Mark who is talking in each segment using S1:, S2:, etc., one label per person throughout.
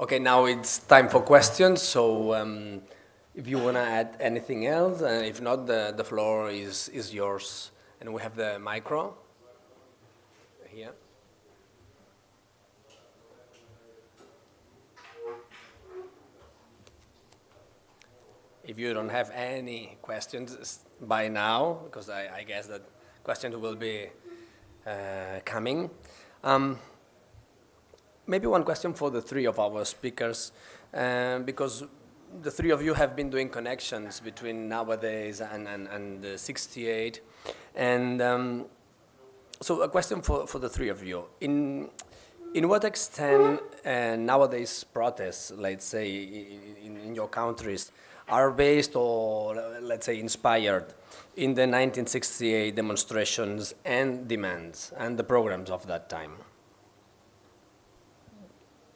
S1: Okay, now it's time for questions. So um, if you want to add anything else, and if not, the, the floor is, is yours. And we have the micro here. If you don't have any questions by now, because I, I guess that questions will be uh, coming. Um, maybe one question for the three of our speakers, um, because the three of you have been doing connections between nowadays and, and, and 68. And um, so a question for, for the three of you. In, in what extent uh, nowadays protests, let's say, in, in your countries, are based or, let's say, inspired in the 1968 demonstrations and demands and the programs of that time?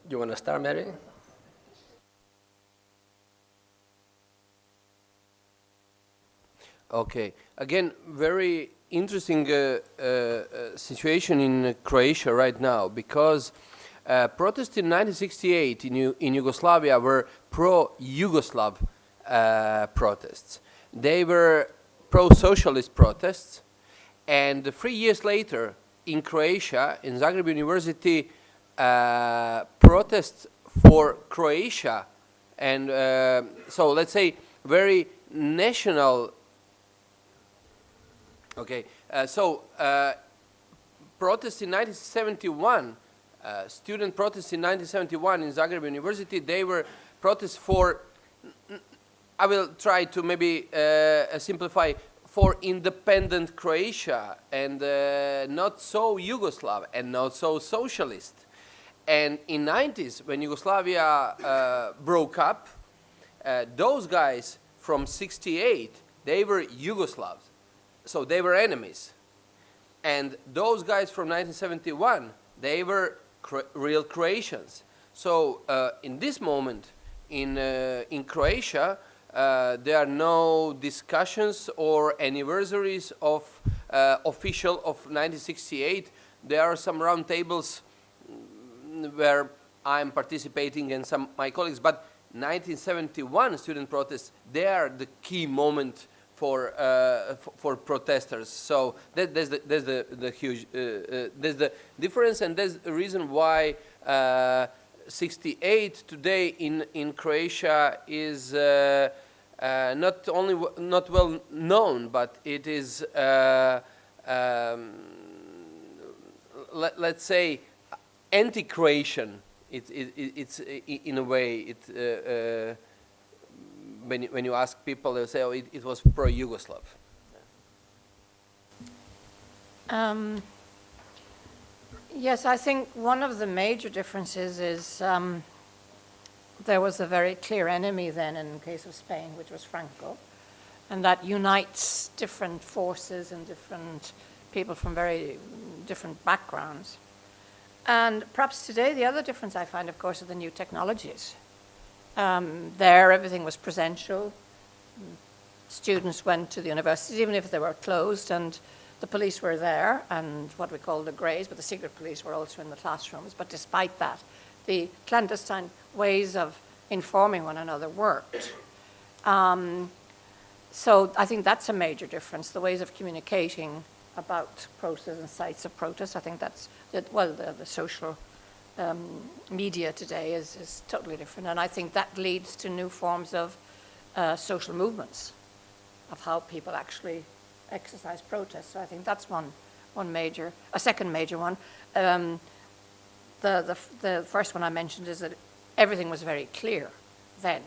S1: You want to start, Mary?
S2: Okay. Again, very interesting uh, uh, uh situation in Croatia right now because uh, protests in 1968 in, in Yugoslavia were pro-Yugoslav uh, protests. They were pro-socialist protests and three years later in Croatia, in Zagreb University, uh, protests for Croatia and uh, so let's say very national okay uh, so uh, protests in 1971 uh, student protests in 1971 in Zagreb University they were protests for I will try to maybe simplify for independent Croatia and not so Yugoslav and not so socialist and in 90s, when Yugoslavia uh, broke up, uh, those guys from 68, they were Yugoslavs. So they were enemies. And those guys from 1971, they were real Croatians. So uh, in this moment, in, uh, in Croatia, uh, there are no discussions or anniversaries of uh, official of 1968. There are some roundtables where I'm participating and some my colleagues, but 1971 student protests, they are the key moment for uh, for protesters. So that, there's the there's the the huge uh, uh, there's the difference, and there's the reason why uh, 68 today in in Croatia is uh, uh, not only not well known, but it is um, let, let's say anti-Croatian. It, it, it's in a way, it, uh, uh, when, you, when you ask people, they'll say, oh, it, it was pro-Yugoslav.
S3: Um, yes, I think one of the major differences is um, there was a very clear enemy then in the case of Spain, which was Franco, and that unites different forces and different people from very different backgrounds. And perhaps today the other difference I find, of course, are the new technologies. Um, there everything was presential. Students went to the universities, even if they were closed, and the police were there, and what we call the greys, but the secret police were also in the classrooms. But despite that, the clandestine ways of informing one another worked. Um, so I think that's a major difference, the ways of communicating about protests and sites of protest. I think that's, well, the, the social um, media today is, is totally different. And I think that leads to new forms of uh, social movements, of how people actually exercise protest. So I think that's one, one major, a second major one. Um, the, the, the first one I mentioned is that everything was very clear then,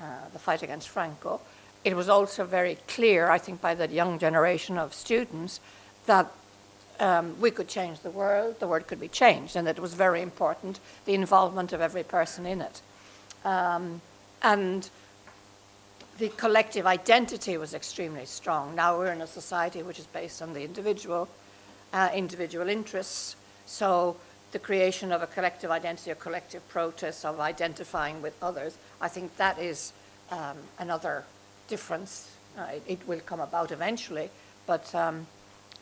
S3: uh, the fight against Franco it was also very clear, I think, by the young generation of students that um, we could change the world, the world could be changed, and that it was very important, the involvement of every person in it. Um, and the collective identity was extremely strong. Now we're in a society which is based on the individual, uh, individual interests. So the creation of a collective identity, a collective protest of identifying with others, I think that is um, another difference. Uh, it, it, will come about eventually, but um,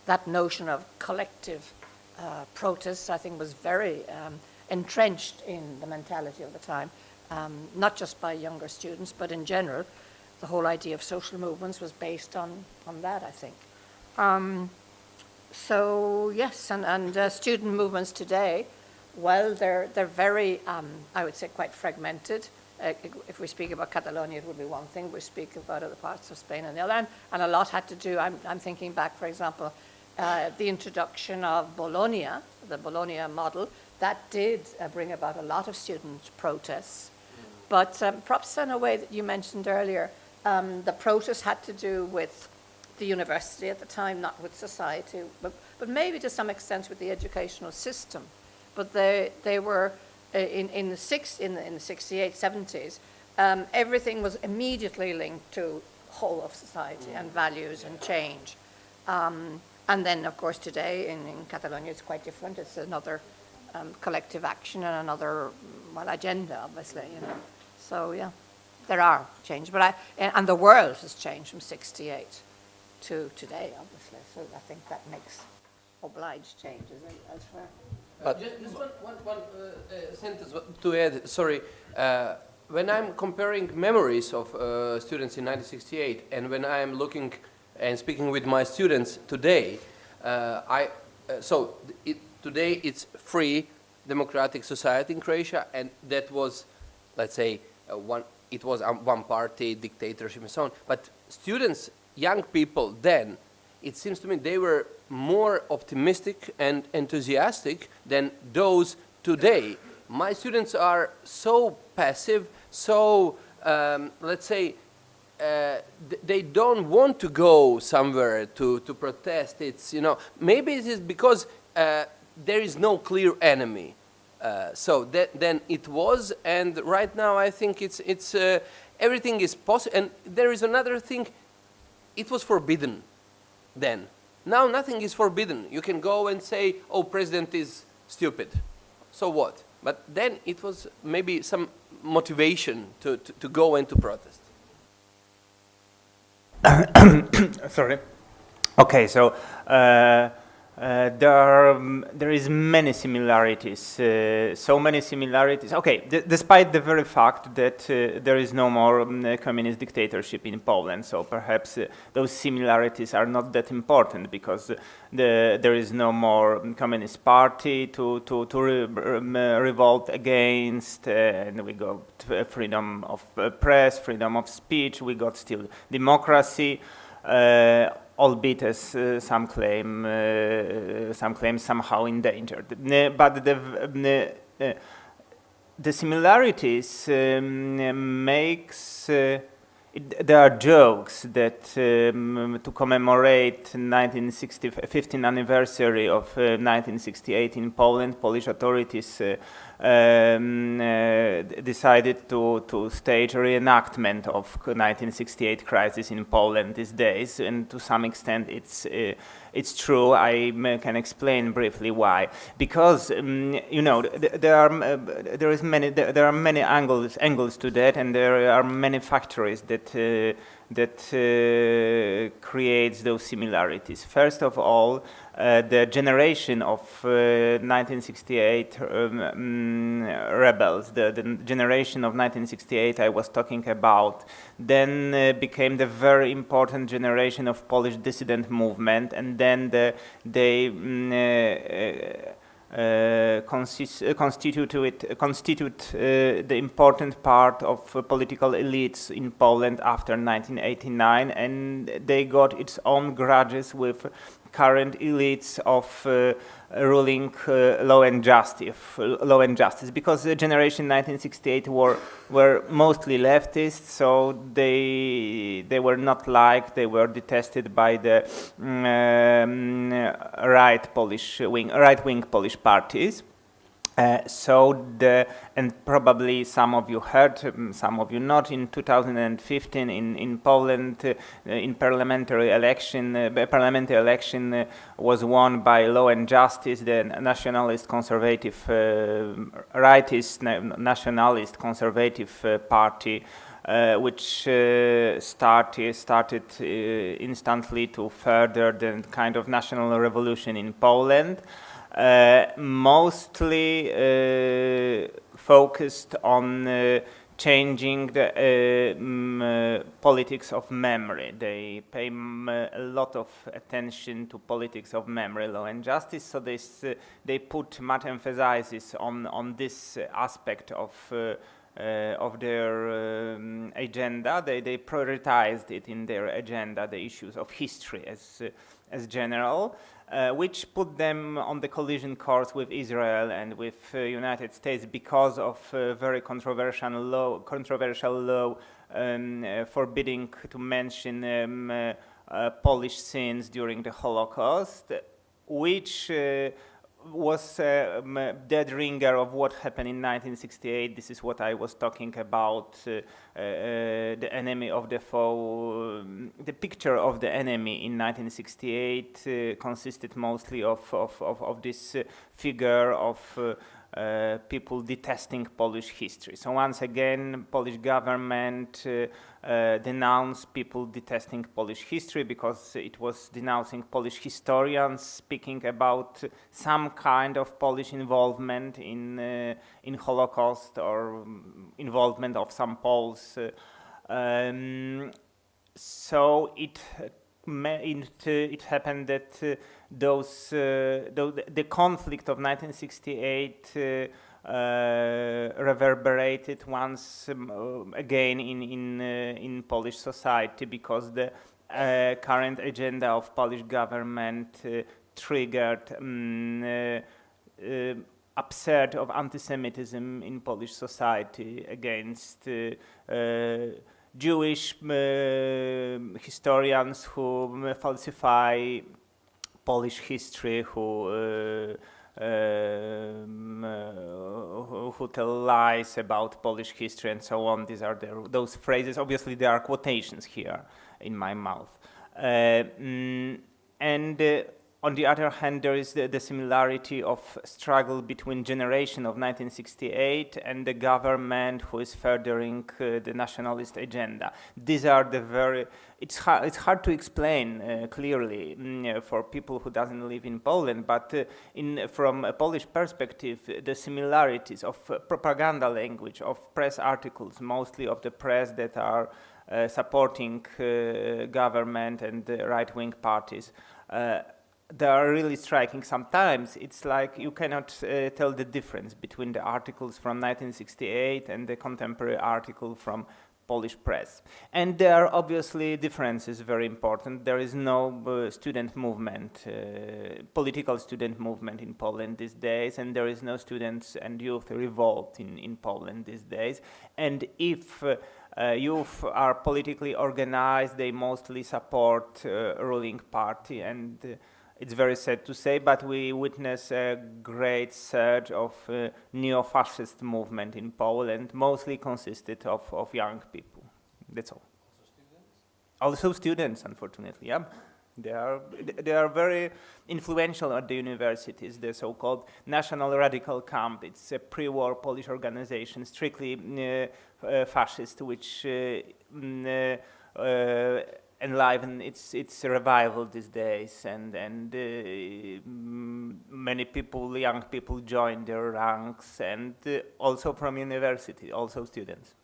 S3: that notion of collective uh, protest, I think, was very um, entrenched in the mentality of the time, um, not just by younger students, but in general. The whole idea of social movements was based on, on that, I think. Um, so, yes, and, and uh, student movements today, well, they're, they're very, um, I would say, quite fragmented. Uh, if we speak about Catalonia, it would be one thing. We speak about other parts of Spain and the other. And, and a lot had to do, I'm, I'm thinking back, for example, uh, the introduction of Bologna, the Bologna model, that did uh, bring about a lot of student protests. But um, perhaps in a way that you mentioned earlier, um, the protests had to do with the university at the time, not with society, but, but maybe to some extent with the educational system. But they, they were in, in, the six, in, the, in the 68, 70s, um, everything was immediately linked to whole of society and values and change. Um, and then, of course, today in, in Catalonia, it's quite different. It's another um, collective action and another, well, agenda, obviously, you know. So, yeah, there are changes. But I, and the world has changed from 68 to today, obviously. So I think that makes obliged changes elsewhere.
S2: But just, one, one, one uh, uh, sentence to add. Sorry, uh, when I'm comparing memories of uh, students in 1968 and when I'm looking and speaking with my students today, uh, I uh, so it, today it's free democratic society in Croatia, and that was, let's say, one. It was um, one party dictatorship and so on. But students, young people then, it seems to me they were more optimistic and enthusiastic than those today. My students are so passive, so, um, let's say, uh, they don't want to go somewhere to, to protest. It's, you know, maybe it is because uh, there is no clear enemy. Uh, so that, then it was, and right now I think it's, it's, uh, everything is possible. And there is another thing, it was forbidden then. Now nothing is forbidden. You can go and say, oh, president is stupid. So what? But then it was maybe some motivation to, to, to go and to protest.
S4: Sorry. Okay, so uh, uh, there are um, there is many similarities, uh, so many similarities. Okay, despite the very fact that uh, there is no more um, communist dictatorship in Poland, so perhaps uh, those similarities are not that important because the, there is no more communist party to to to re um, revolt against, uh, and we got freedom of press, freedom of speech. We got still democracy albeit as uh, some claim uh, some claim somehow endangered. But the uh, the similarities um, makes it, there are jokes that um, to commemorate 1960 15th anniversary of uh, 1968 in Poland, Polish authorities uh, um, uh, decided to, to stage a reenactment of 1968 crisis in Poland these days, and to some extent it's uh, it's true. I can explain briefly why. Because um, you know there are uh, there is many there are many angles angles to that, and there are many factories that uh, that uh, creates those similarities. First of all, uh, the generation of uh, 1968 um, mm, rebels, the, the, generation of 1968 I was talking about, then uh, became the very important generation of Polish dissident movement, and then the, they mm, uh, uh, consist, uh, constitute, constitute the important part of political elites in Poland after 1989 and they got its own grudges with current elites of uh, ruling uh, law and justice, law and justice, because the generation 1968 were were mostly leftists, so they they were not liked, they were detested by the um, right Polish wing, right wing Polish parties. Uh, so the and probably some of you heard, um, some of you not. In 2015, in in Poland, uh, in parliamentary election, uh, parliamentary election uh, was won by Law and Justice, the nationalist conservative, uh, rightist nationalist conservative party. which started started instantly to further the kind of national revolution in Poland. Uh, mostly uh, focused on uh, changing the politics of memory. They pay a lot of attention to politics of memory, law and justice, so they, s- they put much emphasis on, on this aspect of of their um, agenda. They, they prioritized it in their agenda, the issues of history as, uh, as general, uh, which put them on the collision course with Israel and with uh, United States because of uh, very controversial law, controversial law um, uh, forbidding to mention um, uh, uh, Polish sins during the Holocaust, which uh, was uh, a dead ringer of what happened in 1968. This is what I was talking about, uh, uh, the enemy of the foe. um, the picture of the enemy in 1968 uh, consisted mostly of, of, of, of this uh, figure of uh, people detesting Polish history. So once again, Polish government uh, uh, denounced people detesting Polish history because it was denouncing Polish historians speaking about some kind of Polish involvement in uh, in Holocaust or involvement of some Poles. Uh, um, so it it, it happened that those uh, tho- the conflict of 1968 uh, uh, reverberated once um, uh, again in in uh, in Polish society because the uh, current agenda of Polish government triggered um, upsurge of anti-Semitism in Polish society against Jewish historians who um, falsify Polish history, who um, who, who tell lies about Polish history and so on. These are the, those phrases. Obviously, there are quotations here in my mouth. Mm, and on the other hand, there is the, the similarity of struggle between generation of 1968 and the government who is furthering uh, the nationalist agenda. These are the very, it's hard, it's hard to explain uh, clearly mm, uh, for people who doesn't live in Poland, but uh, in, from a Polish perspective, the similarities of uh, propaganda language, of press articles, mostly of the press that are uh, supporting government and right-wing parties, uh, they are really striking. Sometimes it's like you cannot uh, tell the difference between the articles from 1968 and the contemporary article from Polish press. And there are obviously differences very important. There is no uh, student movement, uh, political student movement in Poland these days, and there is no students and youth revolt in, in Poland these days. And if uh, uh, youth are politically organized, they mostly support uh, ruling party and uh, it's very sad to say, but we witness a great surge of uh, neo-fascist movement in Poland, mostly consisted of, of young people. That's all. Also students, unfortunately, yeah. They are, they are very influential at the universities, the so-called National Radical Camp. It's a pre-war Polish organization, strictly uh, uh, fascist, which enliven its its revival these days, and and uh, many people, young people, join their ranks, and uh, also from university, also students.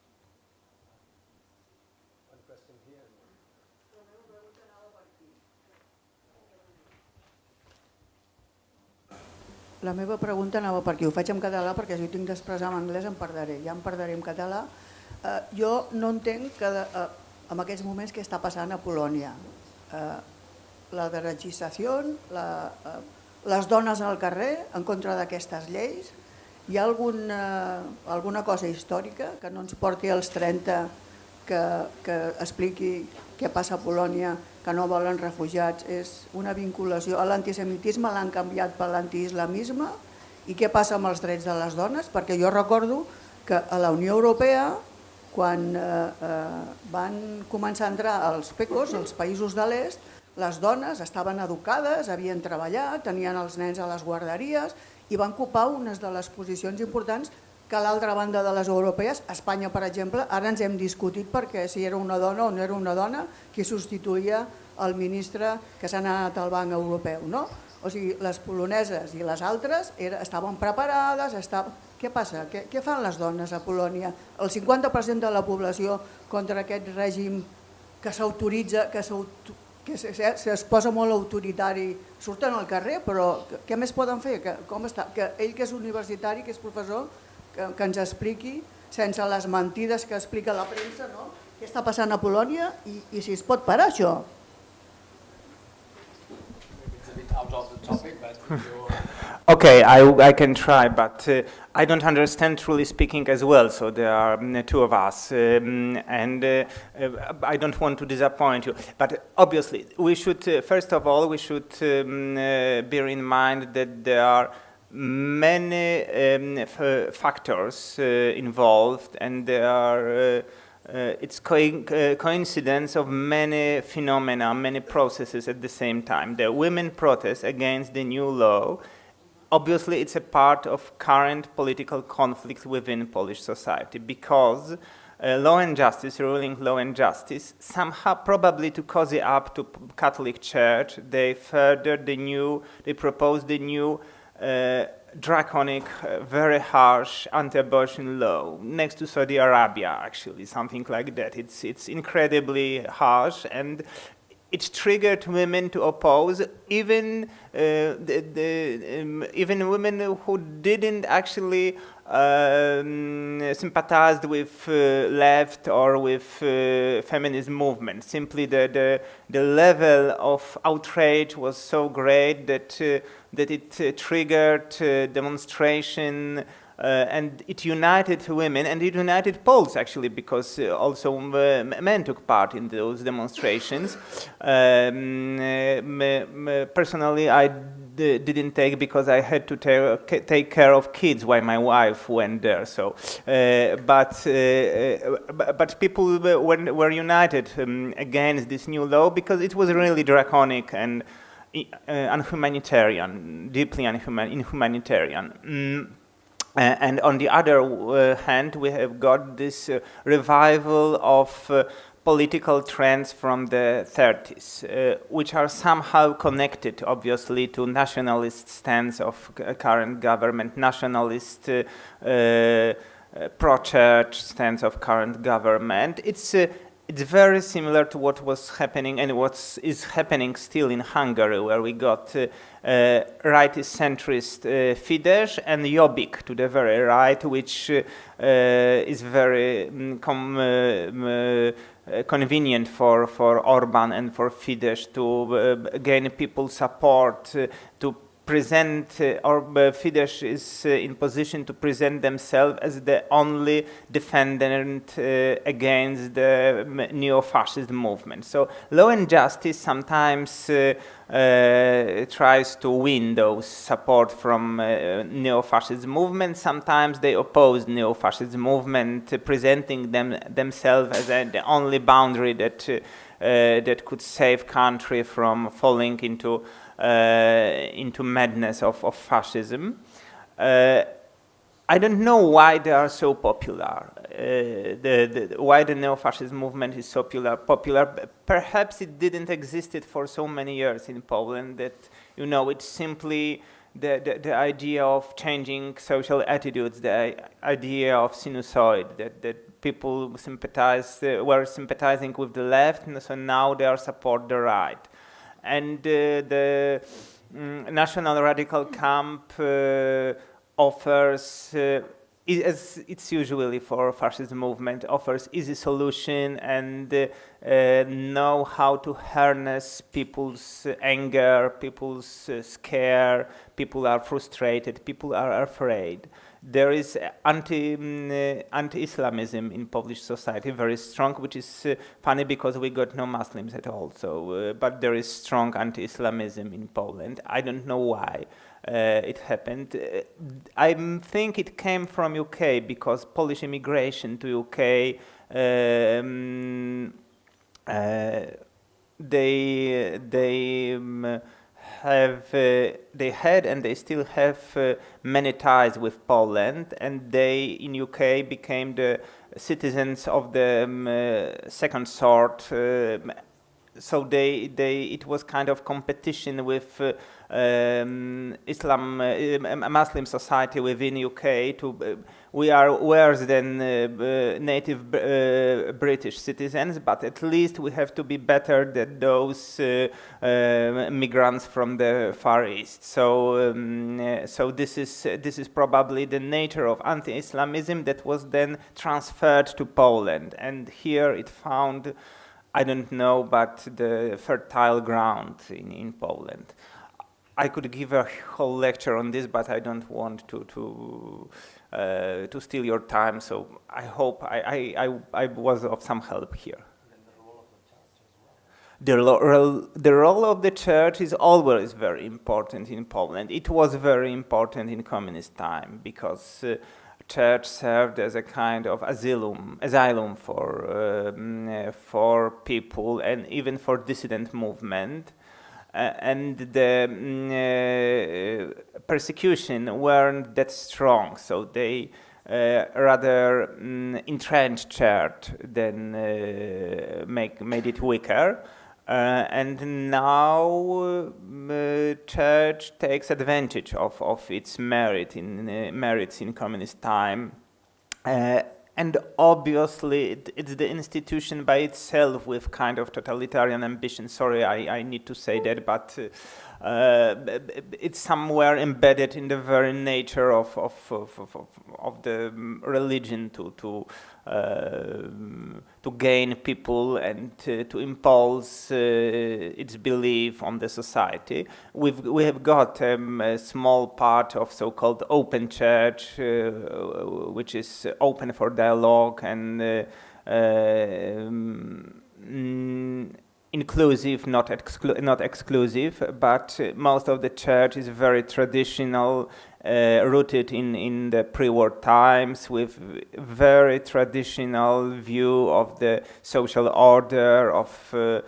S5: La meva pregunta anava per aquí. Ho faig en català perquè si ho tinc d'expressar en anglès em perdré. Ja em perdré en català. Eh, jo no entenc que, eh, en aquests moments què està passant a Polònia. Eh, la deregistració, la, eh, les dones al carrer en contra d'aquestes lleis. Hi ha algun, eh, alguna cosa històrica que no ens porti als 30 que, que expliqui què passa a Polònia, que no volen refugiats, és una vinculació. A l'antisemitisme l'han canviat per l'antiislamisme i què passa amb els drets de les dones? Perquè jo recordo que a la Unió Europea, quan eh, eh, van començar a entrar els PECOS, els països de l'est, les dones estaven educades, havien treballat, tenien els nens a les guarderies i van ocupar unes de les posicions importants que a l'altra banda de les europees, Espanya, per exemple, ara ens hem discutit perquè si era una dona o no era una dona qui substituïa el ministre que s'ha anat al Banc Europeu. No? O sigui, les poloneses i les altres era, estaven preparades, estava... què passa? Què, què fan les dones a Polònia? El 50% de la població contra aquest règim que s'autoritza, que, que es posa molt autoritari, surten al carrer, però què més poden fer? Que, com està? que ell que és universitari, que és professor, que, que ens expliqui, sense les mentides que explica la premsa, no? què està passant a Polònia i, i si es pot parar això.
S4: Okay, I, I can try, but uh, I don't understand truly speaking as well, so there are um, two of us, um, and uh, uh, I don't want to disappoint you. But obviously, we should, uh, first of all, we should um, uh, bear in mind that there are many um, factors uh, involved, and there are uh, it's co uh, coincidence of many phenomena, many processes at the same time. The women protest against the new law. Obviously, it's a part of current political conflict within Polish society because uh, law and justice, ruling law and justice, somehow probably to cozy up to Catholic Church, they furthered the new, they proposed the new uh, draconic, uh, very harsh anti-abortion law next to Saudi Arabia, actually, something like that. It's, it's incredibly harsh and it triggered women to oppose, even, uh, the, the, um, even women who didn't actually um, sympathized with uh, left or with uh, feminist movement. Simply the, the, the, level of outrage was so great that, uh, that it uh, triggered uh, demonstration uh, and it united women and it united Poles actually because uh, also uh, men took part in those demonstrations. Um, personally, I didn't take because I had to take, care of kids while my wife went there. So, uh, but uh, but people were, were united um, against this new law because it was really draconic and uh, unhumanitarian, deeply inhumanitarian. Mm. Uh, and on the other uh, hand, we have got this uh, revival of uh, political trends from the 30s, uh, which are somehow connected, obviously, to nationalist stance of current government, nationalist pro-church stance of current government. It's it's very similar to what was happening and what is happening still in Hungary, where we got uh, uh, rightist centrist uh, Fidesz and Jobbik to the very right, which uh, is very um, convenient for, for Orban and for Fidesz to gain people's support, to present, uh, or uh, Fidesz is uh, in position to present themselves as the only defendant uh, against the neo-fascist movement. So law and justice sometimes uh, uh, tries to win those support from neo-fascist movement. Sometimes they oppose neo-fascist movement, presenting them themselves as the only boundary that that could save country from falling into into madness of, of fascism. Uh, I don't know why they are so popular. Uh, the, the, why the neo-fascist movement is so popular, popular. Perhaps it didn't exist for so many years in Poland that, you know, it's simply the, the, the, idea of changing social attitudes, the idea of sinusoid, that, that people sympathize, uh, were sympathizing with the left, and so now they are support the right and uh, the um, National Radical Camp uh, offers uh, as it's usually for fascist movement, offers easy solution and uh, know how to harness people's anger, people's uh, scare, people are frustrated, people are afraid there is anti, um, uh, anti-Islamism in Polish society very strong, which is uh, funny because we got no Muslims at all. So, uh, but there is strong anti-Islamism in Poland. I don't know why uh, it happened. Uh, I think it came from UK because Polish immigration to UK. Um, uh, they they um, have, uh, they had and they still have uh, many ties with Poland and they in UK became the citizens of the um, uh, second sort um, so they, they, it was kind of competition with um, Islam, uh, Muslim society within UK. To uh, we are worse than uh, native uh, British citizens, but at least we have to be better than those uh, uh, migrants from the Far East. So, um, so this is this is probably the nature of anti-Islamism that was then transferred to Poland, and here it found. I don't know, but the fertile ground in, in Poland. I could give a whole lecture on this, but I don't want to to uh, to steal your time. So I hope I, I, I, I was of some help here. The, ro the role of the church is always very important in Poland. It was very important in communist time because uh, church served as a kind of asylum, asylum for um, uh, for people and even for dissident movement. Uh, and the mm, uh, persecution weren't that strong, so they uh, rather um, entrenched church than uh, make made it weaker. Uh, and now uh, church takes advantage of, of its merit in merits in communist time and obviously it, it's the institution by itself with kind of totalitarian ambition. Sorry, I, I need to say that, but uh, uh, it's somewhere embedded in the very nature of, of, of, of, of the religion to, to uh, to gain people and to, to impose uh, its belief on the society. We've, we have got um, a small part of so-called open church, uh, which is open for dialogue and um, inclusive, not, exclu not exclusive, but most of the church is very traditional, uh, rooted in, in the pre-war times with very traditional view of the social order, of uh,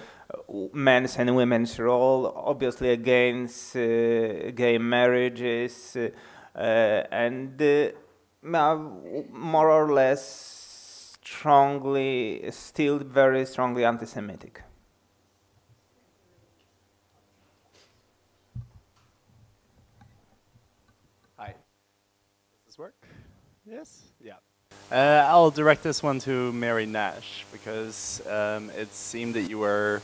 S4: men's and women's role, obviously against uh, gay marriages, uh, and uh, more or less strongly, still very strongly anti-Semitic.
S6: Yes? Yeah. Uh, I'll direct this one to Mary Nash because um, it seemed that you were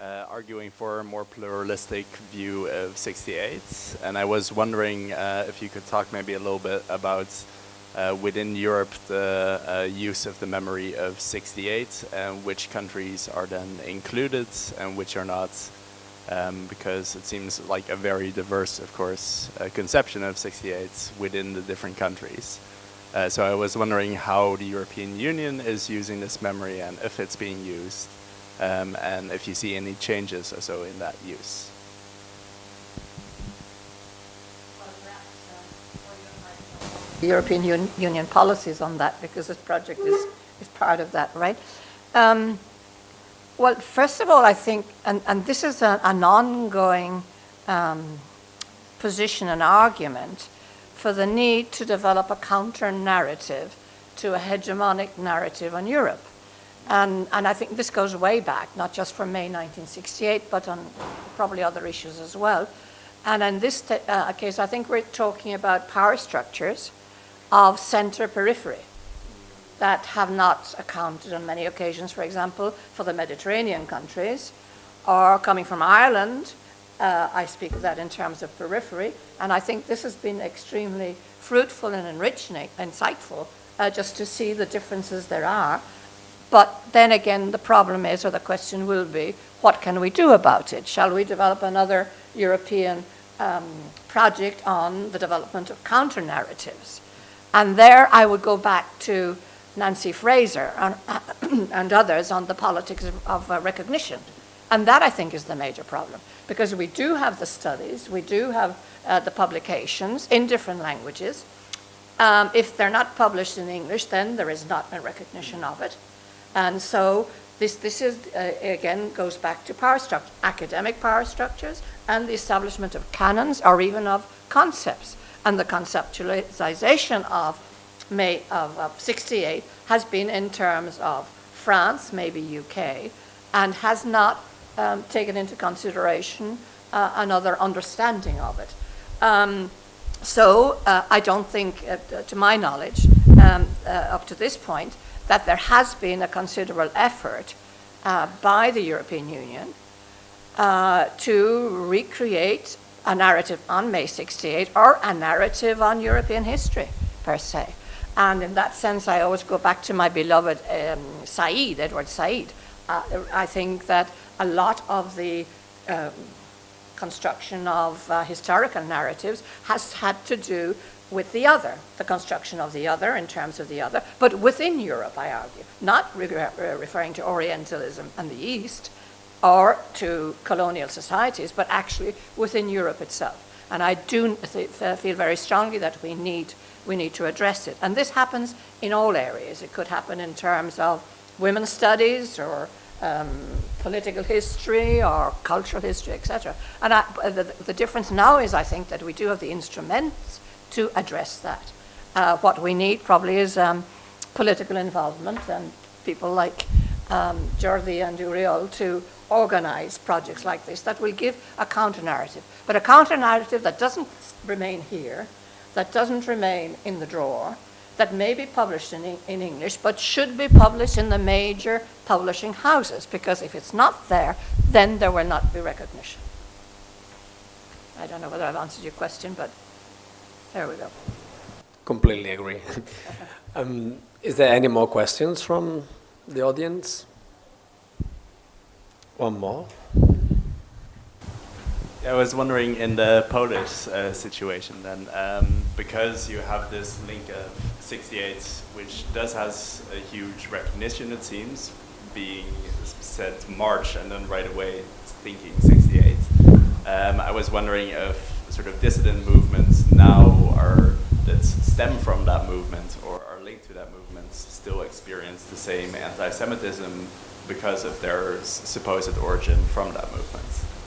S6: uh, arguing for a more pluralistic view of 68 and I was wondering uh, if you could talk maybe a little bit about uh, within Europe the uh, use of the memory of 68 and which countries are then included and which are not um, because it seems like a very diverse, of course, uh, conception of 68 within the different countries. Uh, so I was wondering how the European Union is using this memory and if it's being used, um, and if you see any changes or so in that use.
S3: The European Un Union policies on that because this project is, is part of that, right? Um, well, first of all, I think, and, and this is a, an ongoing um, position and argument, for the need to develop a counter narrative to a hegemonic narrative on Europe. And, and I think this goes way back, not just from May 1968, but on probably other issues as well. And in this uh, case, I think we're talking about power structures of center periphery that have not accounted on many occasions, for example, for the Mediterranean countries, or coming from Ireland, uh, I speak of that in terms of periphery, and I think this has been extremely fruitful and enriching, insightful, uh, just to see the differences there are. But then again, the problem is, or the question will be, what can we do about it? Shall we develop another European um, project on the development of counter-narratives? And there I would go back to Nancy Fraser and, and others on the politics of, of uh, recognition. And that, I think, is the major problem because we do have the studies, we do have uh, the publications in different languages. Um, if they're not published in English, then there is not a recognition of it. And so this, this is, uh, again, goes back to power structure, academic power structures and the establishment of canons or even of concepts. And the conceptualization of May of, of 68 has been in terms of France, maybe UK, and has not um, taken into consideration uh, another understanding of it. Um, so uh, I don't think, uh, to my knowledge, um, uh, up to this point, that there has been a considerable effort uh, by the European Union uh, to recreate a narrative on May 68 or a narrative on European history, per se. And in that sense, I always go back to my beloved um, Said, Edward Said. Uh, I think that a lot of the um, construction of uh, historical narratives has had to do with the other, the construction of the other in terms of the other, but within Europe, I argue, not re referring to Orientalism and the East or to colonial societies, but actually within Europe itself. And I do feel very strongly that we need, we need to address it. And this happens in all areas. It could happen in terms of women's studies or um, political history or cultural history, etc. And I, the, the, difference now is, I think, that we do have the instruments to address that. Uh, what we need probably is um, political involvement and people like um, Jordi and Oriol to organize projects like this that will give a counter-narrative. But a counter-narrative that doesn't remain here, that doesn't remain in the drawer, that may be published in, in English, but should be published in the major publishing houses, because if it's not there, then there will not be recognition. I don't know whether I've answered your question, but there we go.
S1: Completely agree. um, is there any more questions from the audience? One more.
S6: I was wondering in the Polish uh, situation then, um, because you have this link of 68, which does has a huge recognition, it seems, being said March and then right away thinking 68. Um, I was wondering if sort of dissident movements now are that stem from that movement or are linked to that movement still experience the same anti-Semitism because of their supposed origin from that movement.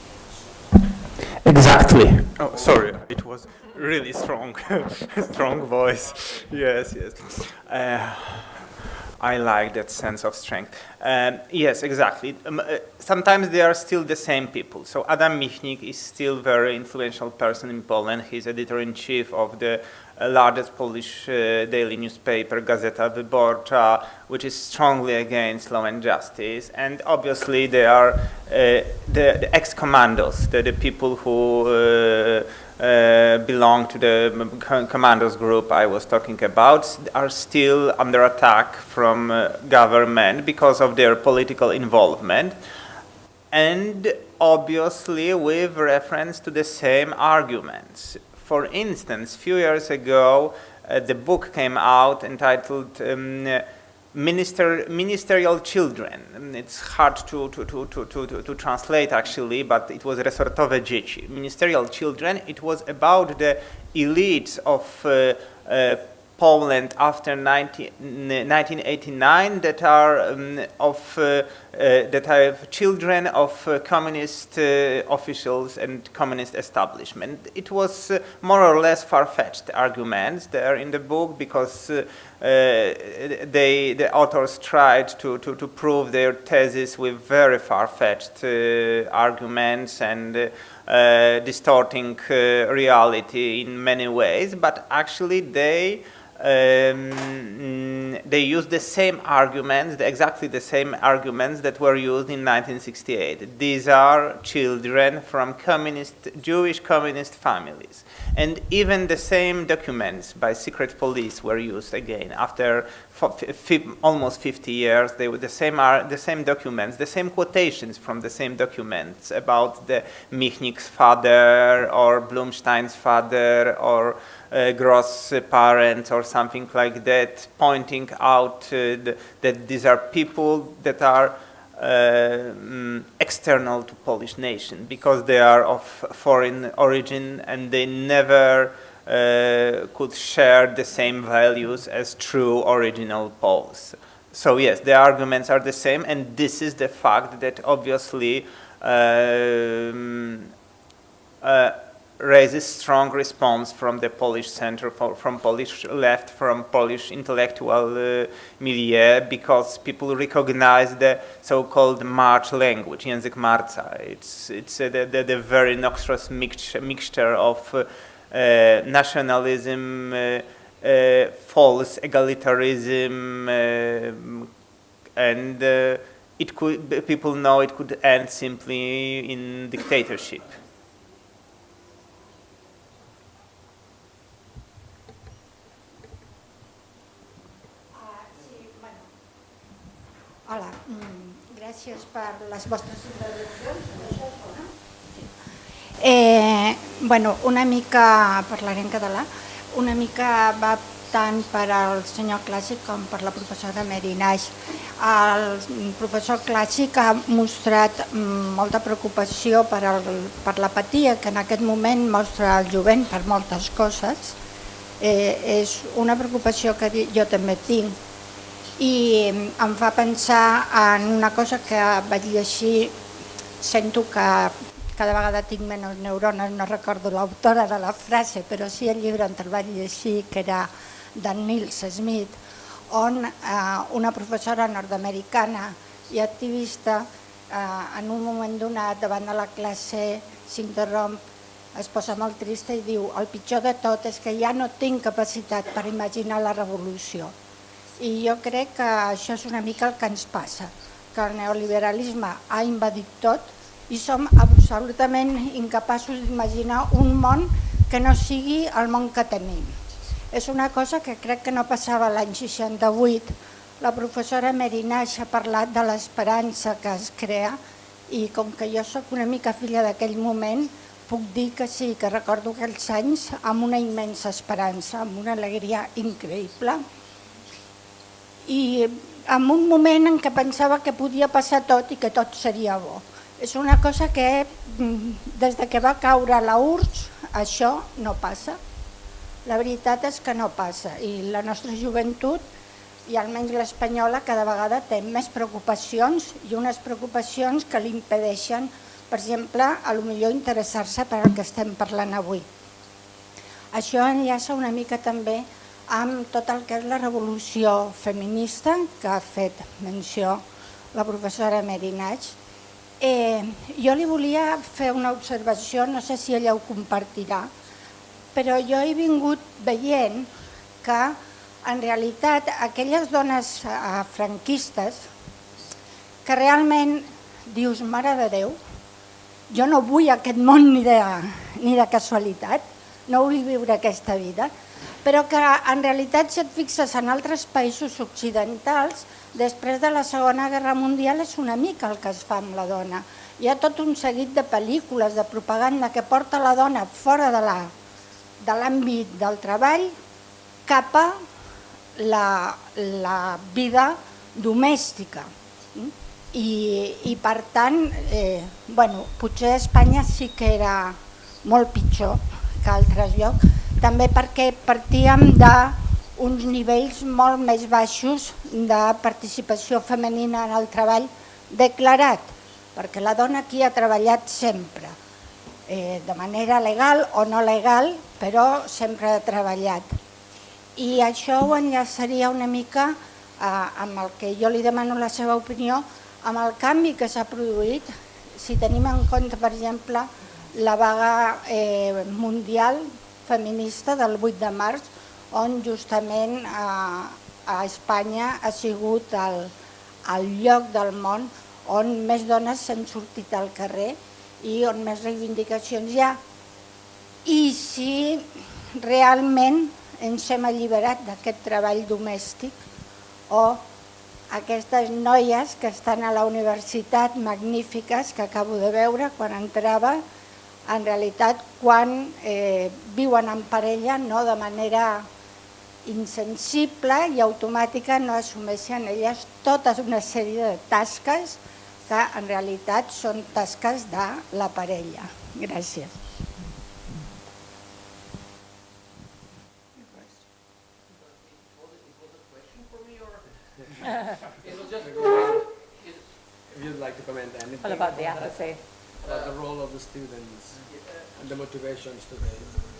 S4: Exactly. Oh, sorry, it was really strong, strong voice. Yes, yes. Uh, I like that sense of strength. Um, yes, exactly. Um, uh, sometimes they are still the same people. So Adam Michnik is still very influential person in Poland. He's editor-in-chief of the largest Polish uh, daily newspaper, Gazeta Wyborcza, which is strongly against law and justice. And obviously they are uh, the, the ex-commandos, the, the, people who uh, uh, belong to the commandos group I was talking about are still under attack from uh, government because of their political involvement and obviously with reference to the same arguments for instance, a few years ago, uh, the book came out entitled um, Minister, Ministerial Children. It's hard to, to, to, to, to, to translate actually, but it was Resortowe Dzieci. Ministerial Children, it was about the elites of uh, uh, Poland after 19, 1989 that are um, of uh, uh, that have children of uh, communist uh, officials and communist establishment. It was uh, more or less far-fetched arguments there in the book because uh, they the authors tried to, to, to prove their thesis with very far-fetched arguments and distorting reality in many ways, but actually they um, they use the same arguments, exactly the same arguments that were used in 1968. These are children from communist, Jewish communist families. And even the same documents by secret police were used again. After almost 50 years, they were the same, the same documents, the same quotations from the same documents about the Michnik's father or Blumsztajn's father or uh, Gross parents or something like that, pointing out uh, the, that these are people that are uh, mm, external to Polish nation because they are of foreign origin and they never uh, could share the same values as true original Poles. So yes, the arguments are the same and this is the fact that obviously um, uh, raises strong response from the Polish center, from Polish left, from Polish intellectual uh, milieu, because people recognize the so-called March language, język marca. It's, it's uh, the, the, the very noxious mixture, of uh, uh, nationalism, uh, uh, false egalitarianism, and it could, people know it could end simply in dictatorship.
S7: Hola, mm, gràcies per les vostres intervencions. Eh, bueno, una mica, parlaré en català, una mica va tant per al senyor Clàssic com per la professora Mary Naix. El professor Clàssic ha mostrat mm, molta preocupació per, el, per l'apatia que en aquest moment mostra el jovent per moltes coses. Eh, és una preocupació que jo també tinc i em fa pensar en una cosa que vaig llegir, sento que cada vegada tinc menys neurones, no recordo l'autora de la frase, però sí el llibre on el vaig llegir, que era de Nils Smith, on eh, una professora nord-americana i activista eh, en un moment donat davant de la classe s'interromp, es posa molt trista i diu el pitjor de tot és que ja no tinc capacitat per imaginar la revolució i jo crec que això és una mica el que ens passa, que el neoliberalisme ha invadit tot i som absolutament incapaços d'imaginar un món que no sigui el món que tenim. És una cosa que crec que no passava l'any 68. La professora Merinaix ha parlat de l'esperança que es crea i com que jo sóc una mica filla d'aquell moment, puc dir que sí, que recordo aquells anys amb una immensa esperança, amb una alegria increïble i en un moment en què pensava que podia passar tot i que tot seria bo. És una cosa que mm, des de que va caure la URSS això no passa. La veritat és que no passa i la nostra joventut i almenys l'espanyola cada vegada té més preocupacions i unes preocupacions que li impedeixen, per exemple, a lo millor interessar-se per al que estem parlant avui. Això enllaça una mica també amb tot el que és la revolució feminista que ha fet menció la professora Merinach. Eh, jo li volia fer una observació, no sé si ella ho compartirà, però jo he vingut veient que en realitat aquelles dones eh, franquistes que realment dius, mare de Déu, jo no vull aquest món ni de, ni de casualitat, no vull viure aquesta vida, però que en realitat si et fixes en altres països occidentals, després de la Segona Guerra Mundial és una mica el que es fa amb la dona. Hi ha tot un seguit de pel·lícules, de propaganda que porta la dona fora de l'àmbit de del treball cap a la, la vida domèstica. I, i per tant, eh, bueno, potser Espanya sí que era molt pitjor que altres llocs, també perquè partíem d'uns nivells molt més baixos de participació femenina en el treball declarat, perquè la dona aquí ha treballat sempre, eh, de manera legal o no legal, però sempre ha treballat. I això ho enllaçaria una mica eh, amb el que jo li demano la seva opinió, amb el canvi que s'ha produït, si tenim en compte, per exemple, la vaga eh, mundial feminista del 8 de març, on justament a, a Espanya ha sigut el, el lloc del món on més dones s'han sortit al carrer i on més reivindicacions hi ha. I si realment ens hem alliberat d'aquest treball domèstic o aquestes noies que estan a la universitat magnífiques que acabo de veure quan entrava en realitat quan eh, viuen en parella no de manera insensible i automàtica no assumeixen elles tota una sèrie de tasques que en realitat són tasques de la parella. Gràcies.
S1: If you'd like to comment anything.
S3: What about the apathy?
S1: Uh, the role of the students and the motivations today.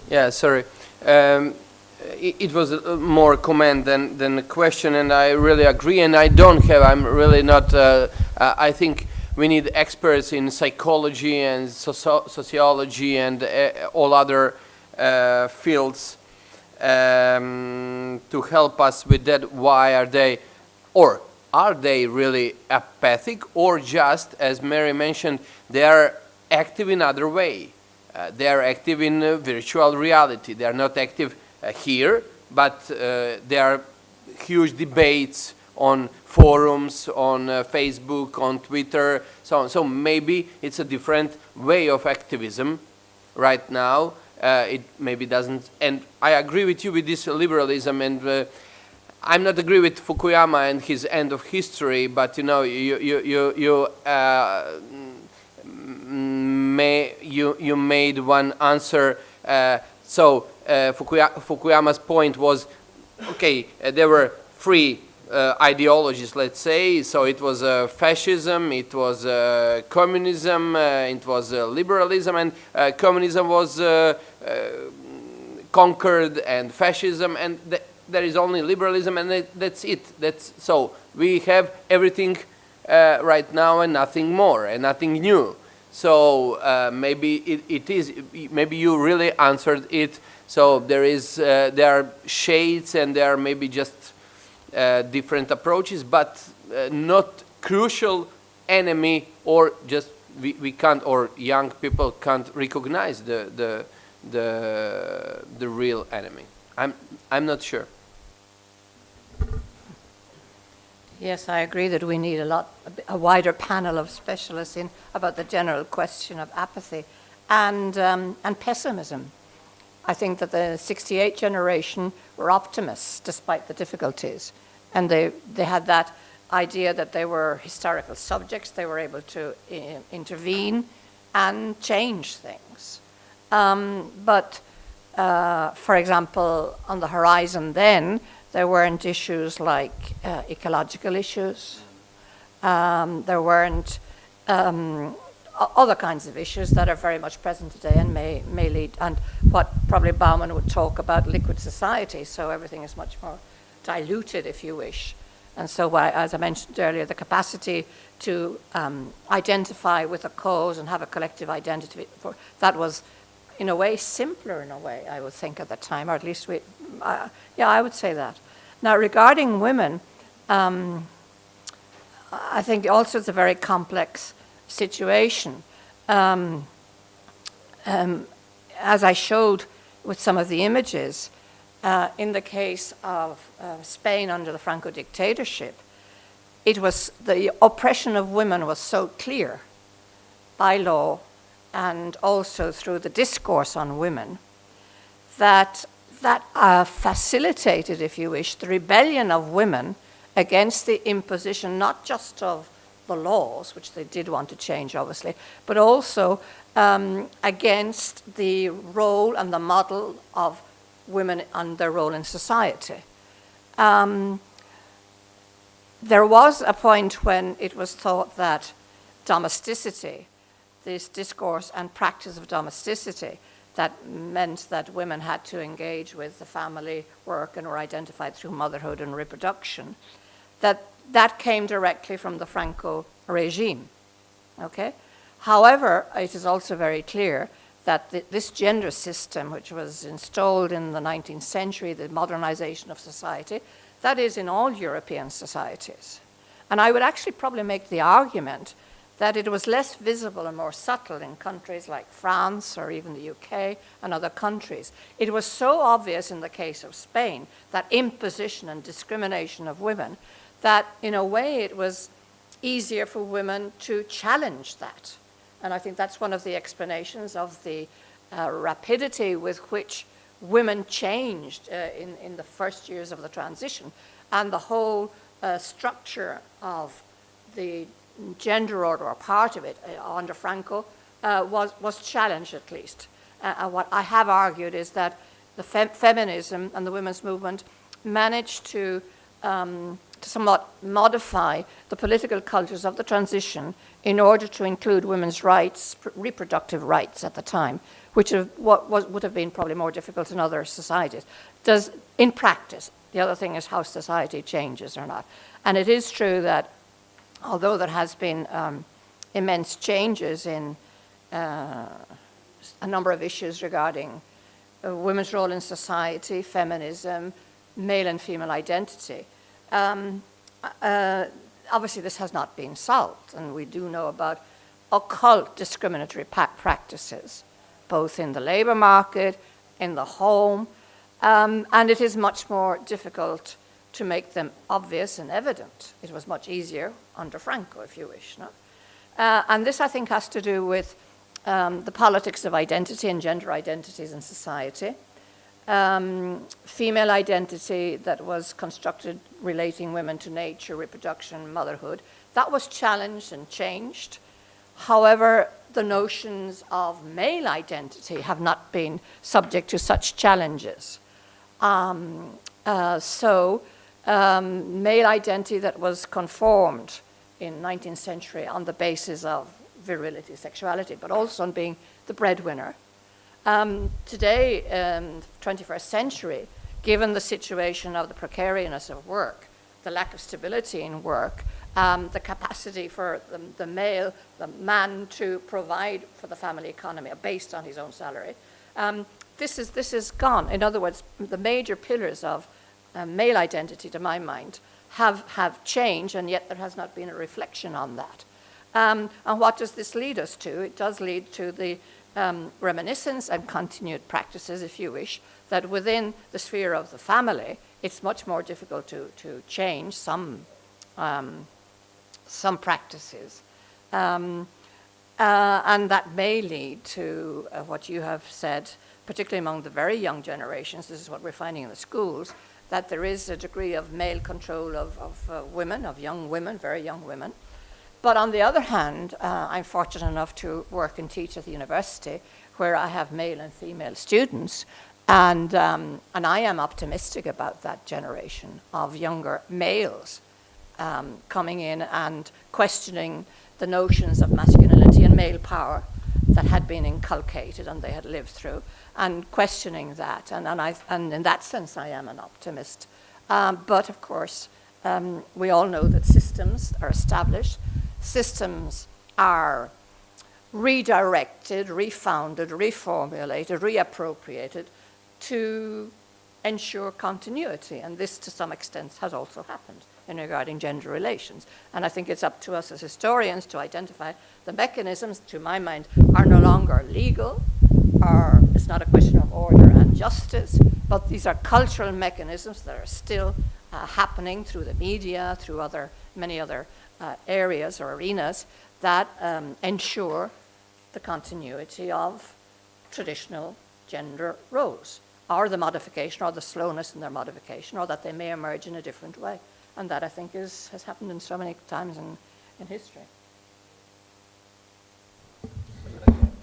S2: Yeah, sorry. Um, it, it was a, more comment than, than a question, and I really agree. And I don't have. I'm really not. Uh, uh, I think we need experts in psychology and socio sociology and uh, all other uh, fields um, to help us with that. Why are they, or are they really apathic, or just, as Mary mentioned, they are active in other way? Uh, they are active in uh, virtual reality. They are not active uh, here, but uh, there are huge debates on forums, on uh, Facebook, on Twitter, so on. So maybe it's a different way of activism right now. Uh, it maybe doesn't, and I agree with you with this liberalism, and I'm not agree with Fukuyama and his end of history, but you know, you you you you may, you, you made one answer. Uh, so uh, Fukuya Fukuyama's point was, okay, uh, there were three uh, ideologies, let's say. So it was uh, fascism, it was uh, communism, it was liberalism, and communism was conquered, and fascism, and th there is only liberalism, and that's it. That's so we have everything right now and nothing more and nothing new. So uh, maybe it, it is, maybe you really answered it. So there is, uh, there are shades and there are maybe just uh, different approaches, but uh, not crucial enemy or just we, we can't, or young people can't recognize the, the, the, the real enemy. I'm, I'm not sure.
S3: Yes, I agree that we need a lot, a wider panel of specialists in about the general question of apathy and, um, and pessimism. I think that the 68 generation were optimists despite the difficulties. And they, they had that idea that they were historical subjects, they were able to intervene and change things. Um, but, uh, for example, on the horizon then, there weren't issues like uh, ecological issues. Um, there weren't um, other kinds of issues that are very much present today and may, may lead, and what probably Bauman would talk about liquid society, so everything is much more diluted, if you wish. And so, why, as I mentioned earlier, the capacity to um, identify with a cause and have a collective identity, for, that was in a way simpler in a way, I would think at the time, or at least we, uh, yeah, I would say that. Now, regarding women, um, I think also it's a very complex situation. Um, um, as I showed with some of the images, uh, in the case of uh, Spain under the Franco dictatorship, it was the oppression of women was so clear by law and also through the discourse on women, that that uh, facilitated, if you wish, the rebellion of women against the imposition not just of the laws, which they did want to change, obviously, but also um, against the role and the model of women and their role in society. Um, there was a point when it was thought that domesticity this discourse and practice of domesticity that meant that women had to engage with the family work and were identified through motherhood and reproduction, that that came directly from the Franco regime. Okay? However, it is also very clear that th this gender system, which was installed in the 19th century, the modernization of society, that is in all European societies. And I would actually probably make the argument that it was less visible and more subtle in countries like France or even the UK and other countries. It was so obvious in the case of Spain, that imposition and discrimination of women, that in a way it was easier for women to challenge that. And I think that's one of the explanations of the uh, rapidity with which women changed uh, in, in the first years of the transition and the whole uh, structure of the gender order or part of it uh, under Franco uh, was, was challenged at least. Uh, and what I have argued is that the fem feminism and the women's movement managed to um, to somewhat modify the political cultures of the transition in order to include women's rights, reproductive rights at the time, which have, what would have been probably more difficult in other societies. Does, in practice, the other thing is how society changes or not. And it is true that although there has been um, immense changes in uh, a number of issues regarding uh, women's role in society, feminism, male and female identity, um, uh, obviously this has not been solved, and we do know about occult discriminatory practices, both in the labor market, in the home, um, and it is much more difficult to make them obvious and evident. It was much easier under Franco, if you wish. No? Uh, and this, I think, has to do with um, the politics of identity and gender identities in society, um, female identity that was constructed relating women to nature, reproduction, motherhood. That was challenged and changed. However, the notions of male identity have not been subject to such challenges. Um, uh, so, um, male identity that was conformed in 19th century on the basis of virility, sexuality, but also on being the breadwinner. Um, today, um, 21st century, given the situation of the precariousness of work, the lack of stability in work, um, the capacity for the, the, male, the man to provide for the family economy based on his own salary, um, this, is, this is gone. In other words, the major pillars of uh, male identity, to my mind, have, have changed, and yet there has not been a reflection on that. Um, and what does this lead us to? It does lead to the um, reminiscence and continued practices, if you wish, that within the sphere of the family, it's much more difficult to, to change some, um, some practices. Um, uh, and that may lead to uh, what you have said, particularly among the very young generations, this is what we're finding in the schools, that there is a degree of male control of, of uh, women, of young women, very young women. But on the other hand, uh, I'm fortunate enough to work and teach at the university where I have male and female students. And, um, and I am optimistic about that generation of younger males um, coming in and questioning the notions of masculinity and male power that had been inculcated and they had lived through, and questioning that. And, and, I, and in that sense, I am an optimist. Um, but of course, um, we all know that systems are established, systems are redirected, refounded, reformulated, reappropriated to ensure continuity. And this, to some extent, has also happened in regarding gender relations. And I think it's up to us as historians to identify the mechanisms, to my mind, are no longer legal, or it's not a question of order and justice, but these are cultural mechanisms that are still uh, happening through the media, through other, many other uh, areas or arenas that um, ensure the continuity of traditional gender roles, or the modification, or the slowness in their modification, or that they may emerge in a different way. And that, I think, is, has happened in so many times in, in history.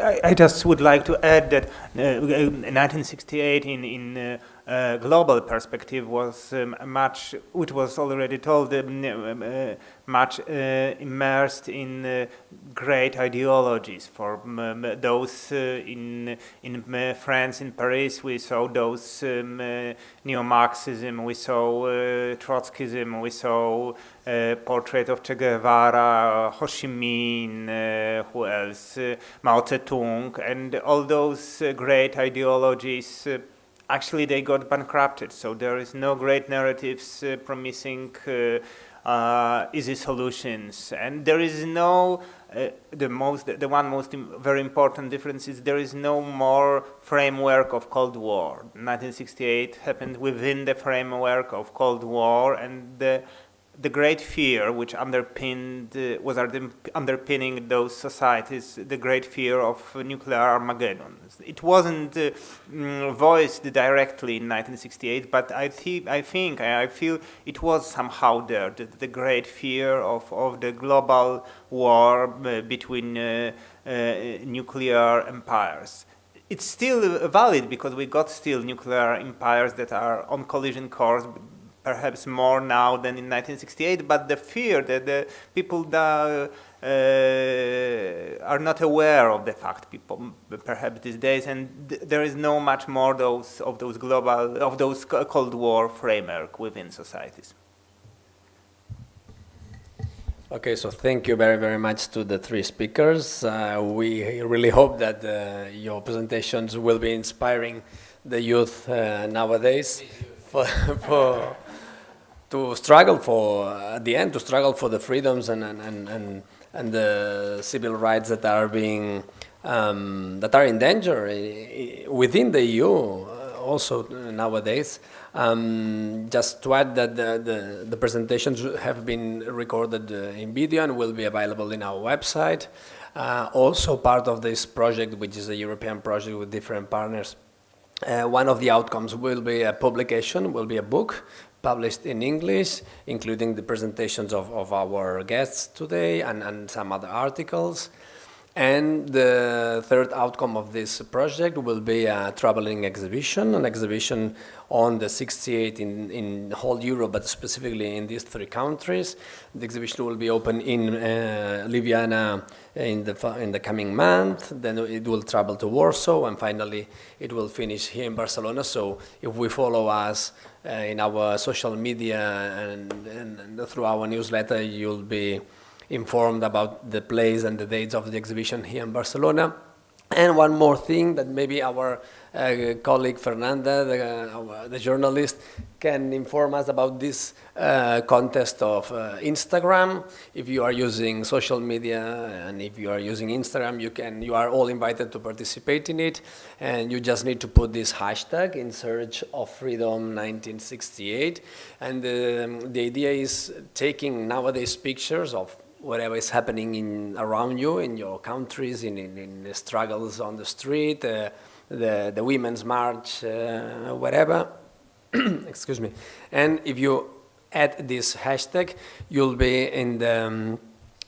S4: I, I just would like to add that uh, 1968 in, in uh, uh, global perspective was um, much, which was already told, um, uh, much uh, immersed in uh, great ideologies. For um, those in in France, in Paris, we saw those um, neo-Marxism, we saw Trotskyism, we saw portrait of Che Guevara, Ho Chi Minh, who else, Mao Zedong, and all those great ideologies actually they got bankrupted. So there is no great narratives uh, promising uh, uh, easy solutions, and there is no uh, the most the one most very important difference is there is no more framework of Cold War. 1968 happened within the framework of Cold War, and the the great fear which underpinned uh, was underpinning those societies, the great fear of nuclear Armageddon. It wasn't uh, voiced directly in 1968, but I, th I think, I feel it was somehow there, the, the great fear of, of the global war uh, between uh, uh, nuclear empires it's still valid because we got still nuclear empires that are on collision course perhaps more now than in 1968, but the fear that the people that uh, are not aware of the fact, people perhaps these days, and th there is no much more those of those global of those Cold War framework within societies.
S1: Okay, so thank you very, very much to the three speakers. Uh, we really hope that uh, your presentations will be inspiring the youth uh, nowadays for, for to struggle for, at the end, to struggle for the freedoms and, and, and, and the civil rights that are being, um, that are in danger within the EU uh, also nowadays. Um, just to add that the, the, the presentations have been recorded uh, in video and will be available in our website. Uh, also part of this project, which is a European project with different partners, uh, one of the outcomes will be a publication, will be a book published in English, including the presentations of, of our guests today and, and some other articles. And the third outcome of this project will be a traveling exhibition, an exhibition on the 68 in, in whole Europe, but specifically in these three countries. The exhibition will be open in uh, Ljubljana in the, in the coming month, then it will travel to Warsaw, and finally it will finish here in Barcelona. So if we follow us uh, in our social media and, and, and through our newsletter, you'll be informed about the place and the dates of the exhibition here in Barcelona. And one more thing that maybe our uh, colleague Fernanda, the, uh, the journalist, can inform us about this uh, contest of uh, Instagram. If you are using social media and if you are using Instagram, you can. You are all invited to participate in it, and you just need to put this hashtag in search of freedom 1968. And um, the idea is taking nowadays pictures of whatever is happening in around you in your countries in, in, in the struggles on the street uh, the, the women's march uh, whatever. Excuse me. And if you add this hashtag you'll be in the um,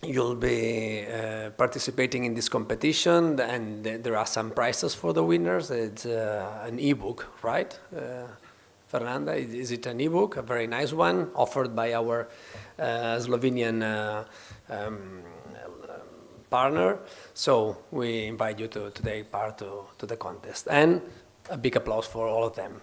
S1: you'll be uh, participating in this competition. And th- there are some prizes for the winners. It's uh, an ebook right? Uh, Fernanda, is is it an ebook, a very nice one, offered by our uh, Slovenian uh, um, partner? So we invite you to, to take part to, to the contest. And a big applause for all of them.